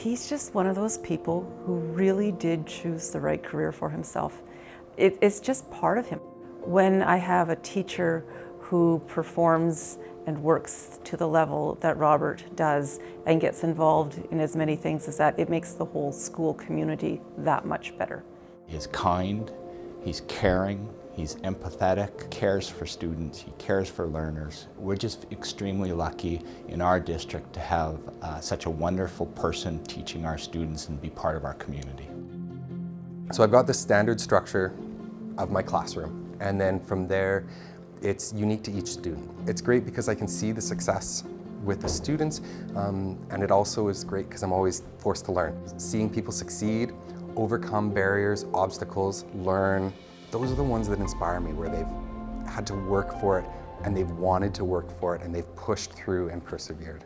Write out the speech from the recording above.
He's just one of those people who really did choose the right career for himself. It, it's just part of him. When I have a teacher who performs and works to the level that Robert does and gets involved in as many things as that, it makes the whole school community that much better. He's kind, he's caring, he's empathetic, cares for students, he cares for learners. We're just extremely lucky in our district to have uh, such a wonderful person teaching our students and be part of our community. So I've got the standard structure of my classroom and then from there it's unique to each student. It's great because I can see the success with the students um, and it also is great because I'm always forced to learn. Seeing people succeed, overcome barriers, obstacles, learn, those are the ones that inspire me where they've had to work for it and they've wanted to work for it and they've pushed through and persevered.